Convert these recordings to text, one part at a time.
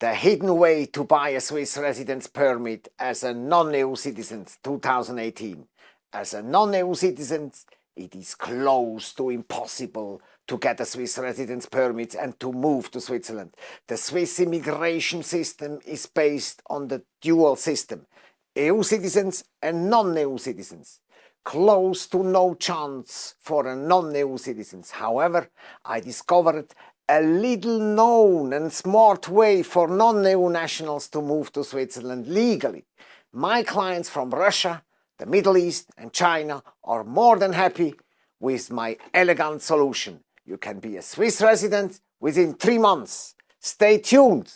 The hidden way to buy a Swiss residence permit as a non-EU citizen 2018. As a non-EU citizen, it is close to impossible to get a Swiss residence permit and to move to Switzerland. The Swiss immigration system is based on the dual system, EU citizens and non-EU citizens. Close to no chance for a non-EU citizens. However, I discovered a little known and smart way for non-EU nationals to move to Switzerland legally. My clients from Russia, the Middle East and China are more than happy with my elegant solution. You can be a Swiss resident within three months. Stay tuned!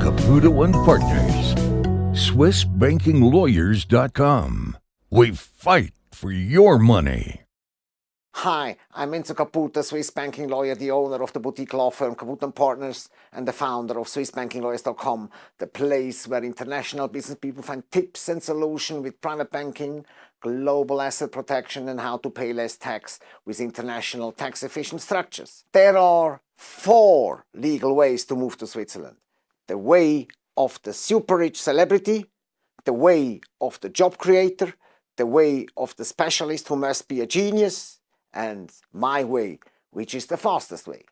Caputo and Partners, SwissBankingLawyers.com. We fight for your money. Hi, I'm Enzo Caputo, Swiss banking lawyer, the owner of the boutique law firm Caputo & Partners and the founder of SwissBankingLawyers.com, the place where international business people find tips and solutions with private banking, global asset protection and how to pay less tax with international tax efficient structures. There are four legal ways to move to Switzerland. The way of the super rich celebrity, the way of the job creator, the way of the specialist who must be a genius, and my way, which is the fastest way.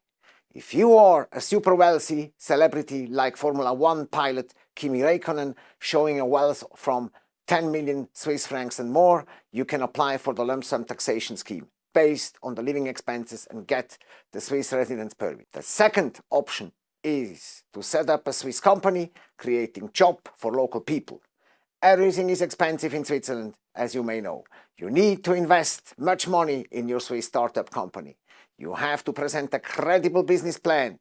If you are a super wealthy celebrity like Formula One pilot Kimi Raikkonen showing a wealth from 10 million Swiss francs and more, you can apply for the lump sum taxation scheme based on the living expenses and get the Swiss residence permit. The second option is to set up a Swiss company creating job for local people. Everything is expensive in Switzerland, as you may know. You need to invest much money in your Swiss startup company. You have to present a credible business plan.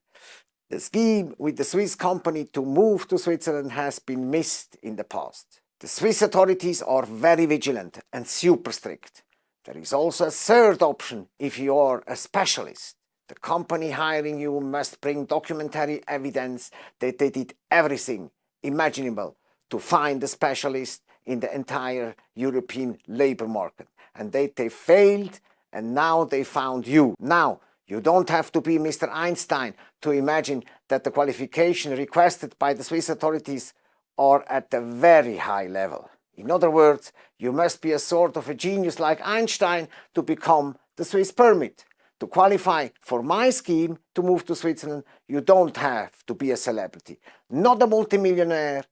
The scheme with the Swiss company to move to Switzerland has been missed in the past. The Swiss authorities are very vigilant and super strict. There is also a third option if you are a specialist. The company hiring you must bring documentary evidence that they did everything imaginable to find a specialist in the entire European labor market. And they, they failed and now they found you. Now, you don't have to be Mr. Einstein to imagine that the qualification requested by the Swiss authorities are at a very high level. In other words, you must be a sort of a genius like Einstein to become the Swiss permit. To qualify for my scheme to move to Switzerland, you don't have to be a celebrity, not a multimillionaire,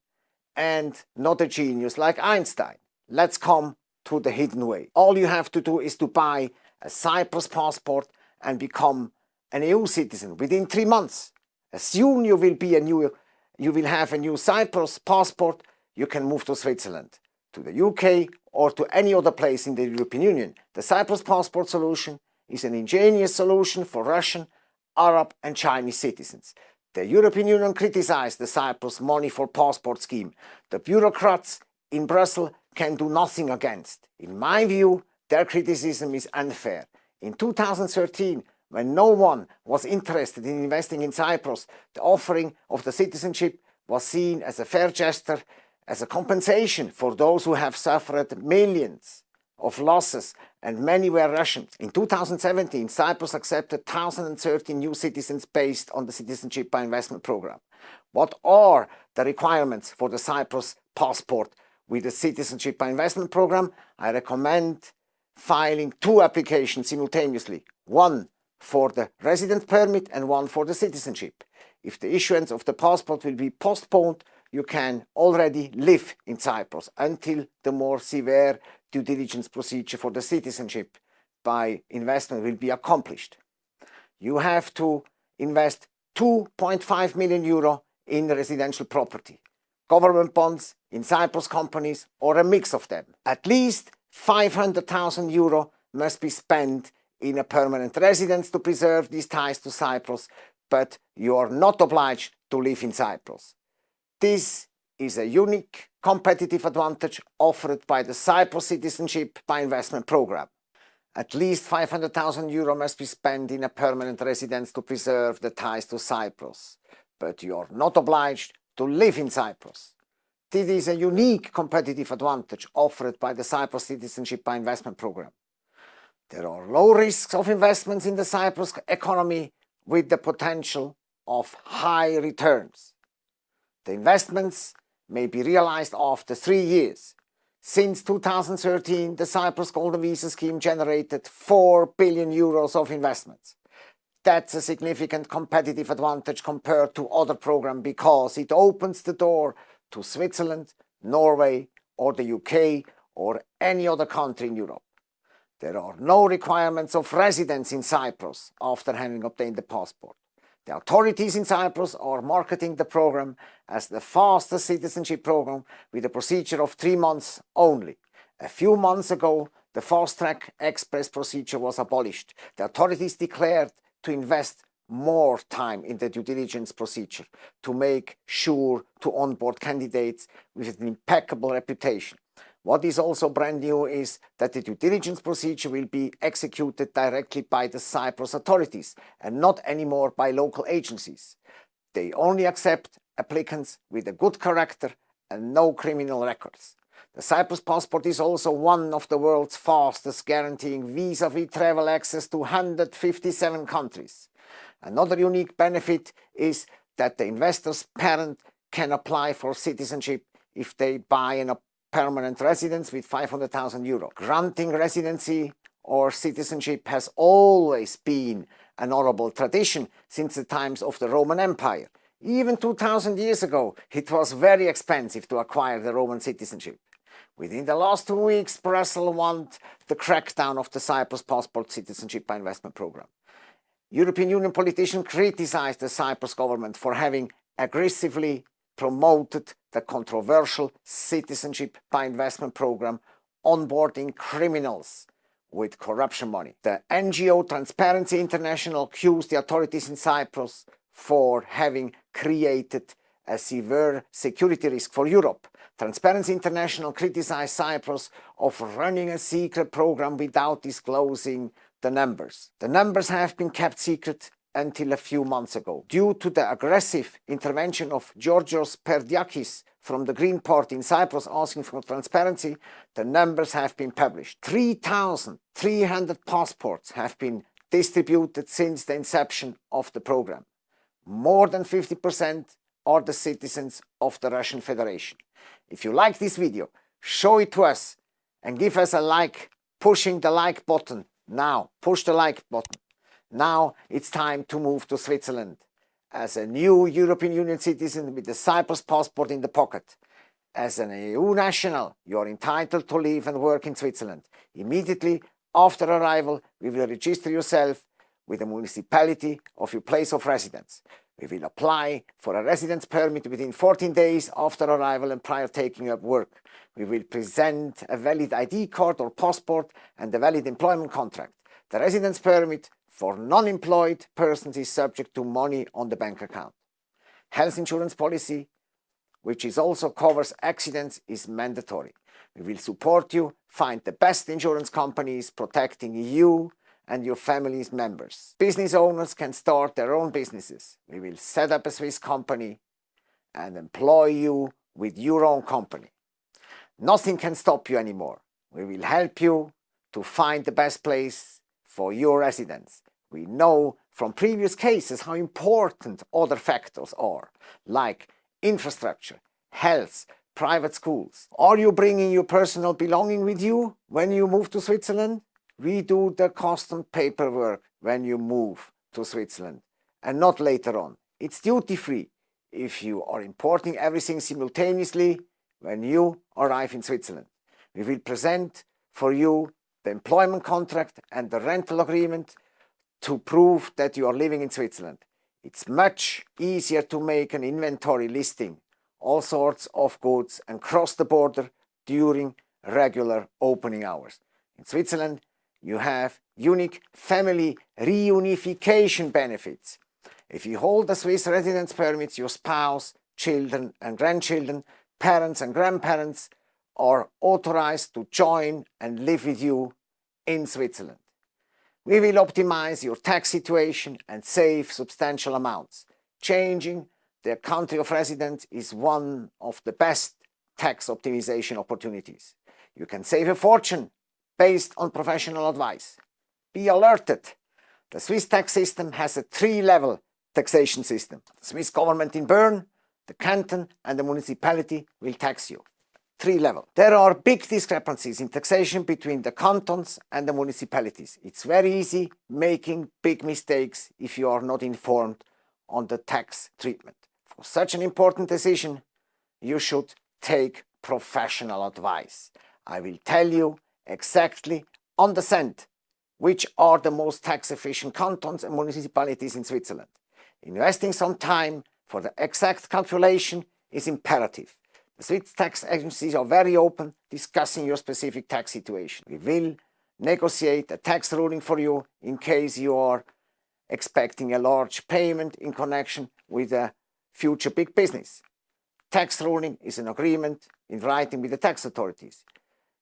and not a genius like Einstein. Let's come to the hidden way. All you have to do is to buy a Cyprus passport and become an EU citizen within three months. As soon you will be a new, you will have a new Cyprus passport, you can move to Switzerland, to the UK or to any other place in the European Union. The Cyprus passport solution is an ingenious solution for Russian, Arab and Chinese citizens. The European Union criticized the Cyprus money for passport scheme. The bureaucrats in Brussels can do nothing against. In my view, their criticism is unfair. In 2013, when no one was interested in investing in Cyprus, the offering of the citizenship was seen as a fair gesture, as a compensation for those who have suffered millions of losses and many were Russian. In 2017, Cyprus accepted 1,030 new citizens based on the Citizenship by Investment program. What are the requirements for the Cyprus passport with the Citizenship by Investment program? I recommend filing two applications simultaneously, one for the resident permit and one for the citizenship. If the issuance of the passport will be postponed, you can already live in Cyprus until the more severe due diligence procedure for the citizenship by investment will be accomplished. You have to invest 2.5 million euro in residential property, government bonds, in Cyprus companies or a mix of them. At least 500,000 euro must be spent in a permanent residence to preserve these ties to Cyprus, but you are not obliged to live in Cyprus. This is a unique competitive advantage offered by the Cyprus Citizenship by Investment program. At least 500,000 euro must be spent in a permanent residence to preserve the ties to Cyprus, but you are not obliged to live in Cyprus. This is a unique competitive advantage offered by the Cyprus Citizenship by Investment program. There are low risks of investments in the Cyprus economy with the potential of high returns. The investments may be realized after three years. Since 2013, the Cyprus Golden Visa Scheme generated 4 billion euros of investments. That's a significant competitive advantage compared to other programs because it opens the door to Switzerland, Norway or the UK or any other country in Europe. There are no requirements of residence in Cyprus after having obtained the passport. The authorities in Cyprus are marketing the program as the fastest citizenship program with a procedure of three months only. A few months ago, the fast-track express procedure was abolished. The authorities declared to invest more time in the due diligence procedure to make sure to onboard candidates with an impeccable reputation. What is also brand new is that the due diligence procedure will be executed directly by the Cyprus authorities and not anymore by local agencies. They only accept applicants with a good character and no criminal records. The Cyprus passport is also one of the world's fastest guaranteeing visa-free travel access to 157 countries. Another unique benefit is that the investor's parent can apply for citizenship if they buy an permanent residence with 500,000 euro. Granting residency or citizenship has always been an honorable tradition since the times of the Roman Empire. Even 2000 years ago, it was very expensive to acquire the Roman citizenship. Within the last two weeks, Brussels want the crackdown of the Cyprus passport citizenship by investment program. European Union politicians criticized the Cyprus government for having aggressively promoted the controversial citizenship by investment program onboarding criminals with corruption money. The NGO Transparency International accused the authorities in Cyprus for having created a severe security risk for Europe. Transparency International criticized Cyprus of running a secret program without disclosing the numbers. The numbers have been kept secret until a few months ago. Due to the aggressive intervention of Georgios Perdikis from the Green Party in Cyprus asking for transparency, the numbers have been published. 3,300 passports have been distributed since the inception of the program. More than 50% are the citizens of the Russian Federation. If you like this video, show it to us and give us a like, pushing the like button. Now, push the like button. Now it's time to move to Switzerland. As a new European Union citizen with the Cyprus passport in the pocket, as an EU national, you are entitled to live and work in Switzerland. Immediately after arrival, we will register yourself with the municipality of your place of residence. We will apply for a residence permit within 14 days after arrival and prior taking up work. We will present a valid ID card or passport and a valid employment contract. The residence permit for non-employed persons is subject to money on the bank account. Health insurance policy, which is also covers accidents, is mandatory. We will support you find the best insurance companies protecting you and your family's members. Business owners can start their own businesses. We will set up a Swiss company and employ you with your own company. Nothing can stop you anymore. We will help you to find the best place for your residence. We know from previous cases how important other factors are, like infrastructure, health, private schools. Are you bringing your personal belonging with you when you move to Switzerland? We do the custom paperwork when you move to Switzerland and not later on. It's duty-free if you are importing everything simultaneously when you arrive in Switzerland. We will present for you the employment contract and the rental agreement to prove that you are living in Switzerland. It's much easier to make an inventory listing all sorts of goods and cross the border during regular opening hours. In Switzerland, you have unique family reunification benefits. If you hold a Swiss residence permit, your spouse, children and grandchildren, parents and grandparents are authorized to join and live with you in Switzerland. We will optimize your tax situation and save substantial amounts. Changing the country of residence is one of the best tax optimization opportunities. You can save a fortune based on professional advice. Be alerted. The Swiss tax system has a three-level taxation system. The Swiss government in Bern, the canton and the municipality will tax you. Three level. There are big discrepancies in taxation between the cantons and the municipalities. It's very easy making big mistakes if you are not informed on the tax treatment. For such an important decision, you should take professional advice. I will tell you exactly on the cent which are the most tax efficient cantons and municipalities in Switzerland. Investing some time for the exact calculation is imperative. The Swiss tax agencies are very open discussing your specific tax situation. We will negotiate a tax ruling for you in case you are expecting a large payment in connection with a future big business. Tax ruling is an agreement in writing with the tax authorities.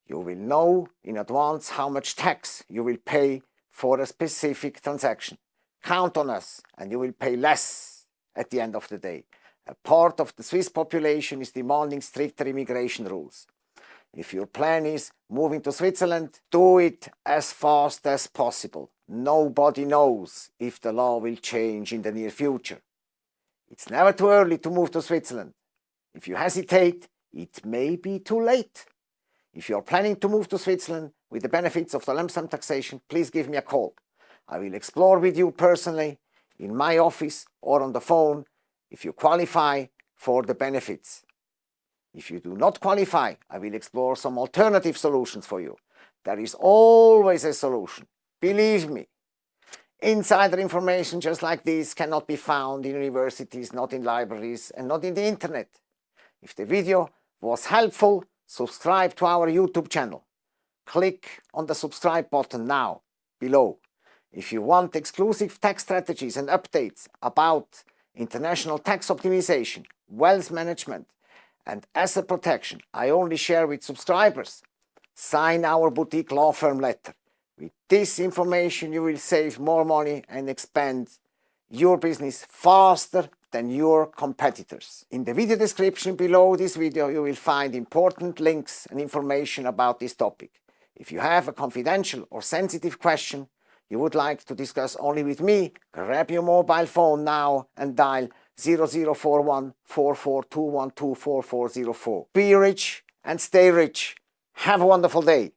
You will know in advance how much tax you will pay for a specific transaction. Count on us and you will pay less at the end of the day. A part of the Swiss population is demanding stricter immigration rules. If your plan is moving to Switzerland, do it as fast as possible. Nobody knows if the law will change in the near future. It's never too early to move to Switzerland. If you hesitate, it may be too late. If you are planning to move to Switzerland with the benefits of the lump sum taxation, please give me a call. I will explore with you personally in my office or on the phone if you qualify for the benefits. If you do not qualify, I will explore some alternative solutions for you. There is always a solution, believe me. Insider information just like this cannot be found in universities, not in libraries and not in the internet. If the video was helpful, subscribe to our YouTube channel. Click on the subscribe button now, below. If you want exclusive tax strategies and updates about international tax optimization, wealth management and asset protection I only share with subscribers, sign our boutique law firm letter. With this information you will save more money and expand your business faster than your competitors. In the video description below this video you will find important links and information about this topic. If you have a confidential or sensitive question you would like to discuss only with me, grab your mobile phone now and dial 0041 4421 Be rich and stay rich. Have a wonderful day.